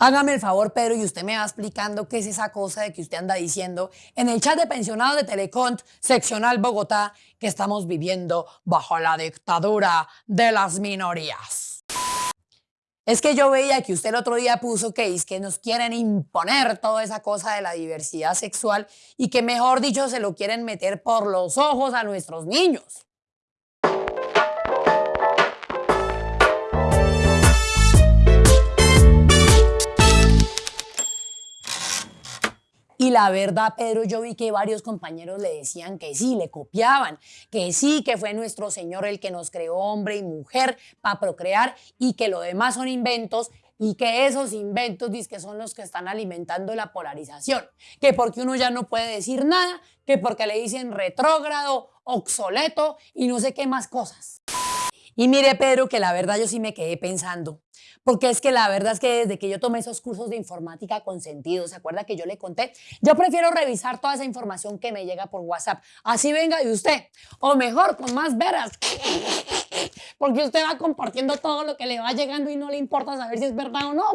Hágame el favor, Pedro, y usted me va explicando qué es esa cosa de que usted anda diciendo en el chat de pensionados de Telecont, seccional Bogotá, que estamos viviendo bajo la dictadura de las minorías. Es que yo veía que usted el otro día puso que es que nos quieren imponer toda esa cosa de la diversidad sexual y que mejor dicho se lo quieren meter por los ojos a nuestros niños. Y la verdad, Pedro, yo vi que varios compañeros le decían que sí, le copiaban, que sí, que fue nuestro Señor el que nos creó hombre y mujer para procrear y que lo demás son inventos y que esos inventos que son los que están alimentando la polarización, que porque uno ya no puede decir nada, que porque le dicen retrógrado, obsoleto y no sé qué más cosas. Y mire, Pedro, que la verdad yo sí me quedé pensando, porque es que la verdad es que desde que yo tomé esos cursos de informática con sentido, ¿se acuerda que yo le conté? Yo prefiero revisar toda esa información que me llega por WhatsApp, así venga de usted, o mejor, con más veras, porque usted va compartiendo todo lo que le va llegando y no le importa saber si es verdad o no.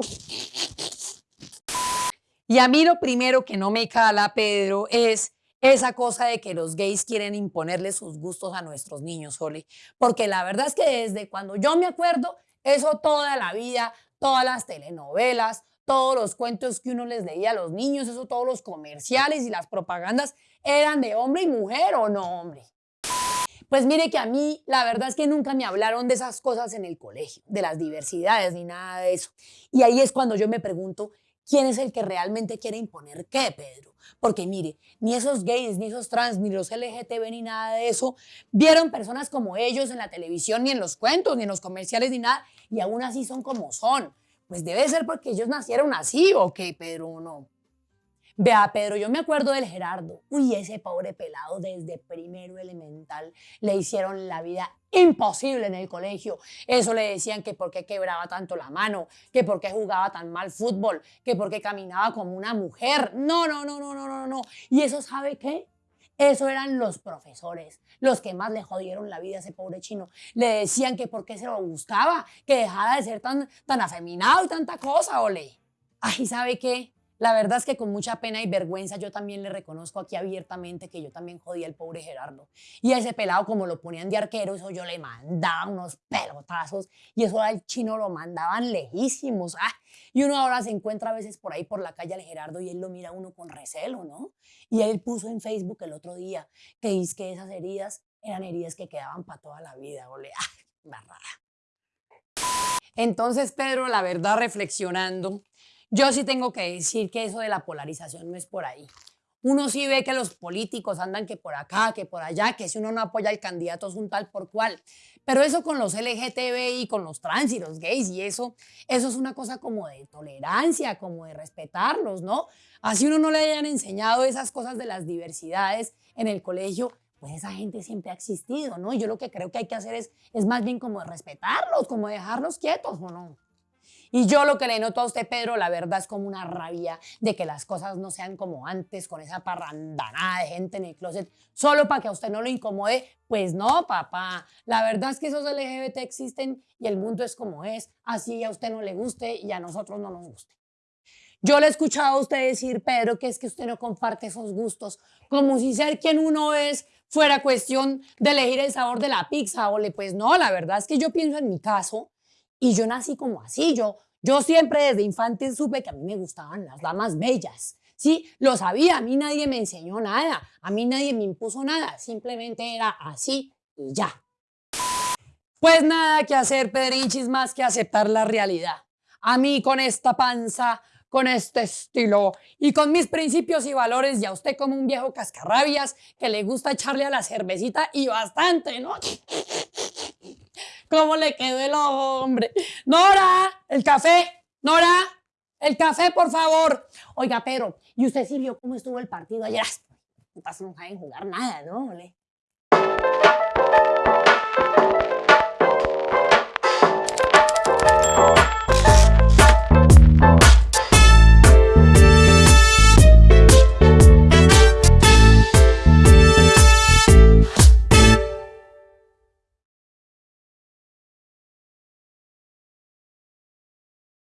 Y a mí lo primero que no me cala, Pedro, es esa cosa de que los gays quieren imponerle sus gustos a nuestros niños, Oli. Porque la verdad es que desde cuando yo me acuerdo, eso toda la vida, todas las telenovelas, todos los cuentos que uno les leía a los niños, eso todos los comerciales y las propagandas eran de hombre y mujer o no hombre. Pues mire que a mí la verdad es que nunca me hablaron de esas cosas en el colegio, de las diversidades ni nada de eso. Y ahí es cuando yo me pregunto, ¿quién es el que realmente quiere imponer qué, Pedro? Porque mire, ni esos gays, ni esos trans, ni los LGTB, ni nada de eso, vieron personas como ellos en la televisión, ni en los cuentos, ni en los comerciales, ni nada, y aún así son como son. Pues debe ser porque ellos nacieron así, ¿o qué, Pedro? No. Vea, Pedro, yo me acuerdo del Gerardo. Uy, ese pobre pelado desde primero elemental le hicieron la vida imposible en el colegio. Eso le decían que por qué quebraba tanto la mano, que por qué jugaba tan mal fútbol, que por qué caminaba como una mujer. No, no, no, no, no, no, no. ¿Y eso sabe qué? Eso eran los profesores, los que más le jodieron la vida a ese pobre chino. Le decían que por qué se lo buscaba, que dejara de ser tan, tan afeminado y tanta cosa, ole. Ay, ¿sabe qué? La verdad es que con mucha pena y vergüenza yo también le reconozco aquí abiertamente que yo también jodía al pobre Gerardo. Y a ese pelado como lo ponían de arquero, eso yo le mandaba unos pelotazos y eso al chino lo mandaban lejísimos. Ah, y uno ahora se encuentra a veces por ahí por la calle al Gerardo y él lo mira uno con recelo, ¿no? Y él puso en Facebook el otro día que dice que esas heridas eran heridas que quedaban para toda la vida, ole, ah, Entonces, Pedro, la verdad, reflexionando, yo sí tengo que decir que eso de la polarización no es por ahí. Uno sí ve que los políticos andan que por acá, que por allá, que si uno no apoya al candidato es un tal por cual. Pero eso con los LGTBI, con los trans y los gays y eso, eso es una cosa como de tolerancia, como de respetarlos, ¿no? Así uno no le hayan enseñado esas cosas de las diversidades en el colegio, pues esa gente siempre ha existido, ¿no? Yo lo que creo que hay que hacer es, es más bien como respetarlos, como dejarlos quietos, ¿o no? Y yo lo que le noto a usted, Pedro, la verdad es como una rabia de que las cosas no sean como antes, con esa parrandanada de gente en el closet, solo para que a usted no lo incomode. Pues no, papá. La verdad es que esos LGBT existen y el mundo es como es. Así a usted no le guste y a nosotros no nos guste. Yo le he escuchado a usted decir, Pedro, que es que usted no comparte esos gustos, como si ser quien uno es fuera cuestión de elegir el sabor de la pizza. O le, pues no, la verdad es que yo pienso en mi caso y yo nací como así, yo, yo siempre desde infante supe que a mí me gustaban las damas bellas. Sí, lo sabía, a mí nadie me enseñó nada, a mí nadie me impuso nada, simplemente era así y ya. Pues nada que hacer, Pedrinchis, más que aceptar la realidad. A mí con esta panza, con este estilo y con mis principios y valores, y a usted como un viejo cascarrabias que le gusta echarle a la cervecita y bastante, ¿no? ¿Cómo le quedó el hombre? Nora, el café, Nora, el café, por favor. Oiga, pero, ¿y usted sí vio cómo estuvo el partido ayer? No no saben jugar nada, ¿no?